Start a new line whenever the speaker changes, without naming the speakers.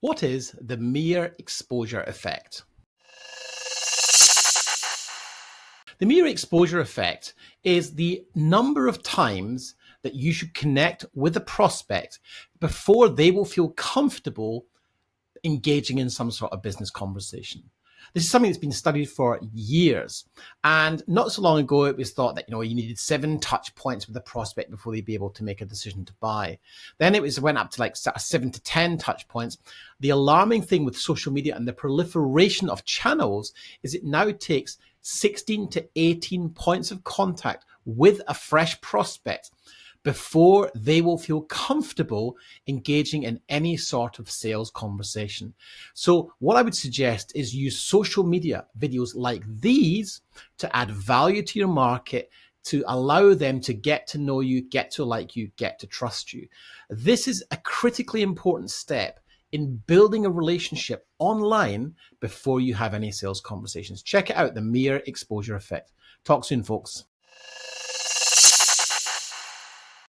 What is the mere exposure effect? The mere exposure effect is the number of times that you should connect with a prospect before they will feel comfortable engaging in some sort of business conversation. This is something that's been studied for years. And not so long ago, it was thought that, you know, you needed seven touch points with a prospect before they'd be able to make a decision to buy. Then it was went up to like seven to 10 touch points. The alarming thing with social media and the proliferation of channels is it now takes 16 to 18 points of contact with a fresh prospect before they will feel comfortable engaging in any sort of sales conversation. So what I would suggest is use social media videos like these to add value to your market, to allow them to get to know you, get to like you, get to trust you. This is a critically important step in building a relationship online before you have any sales conversations. Check it out, the mere exposure effect. Talk soon, folks.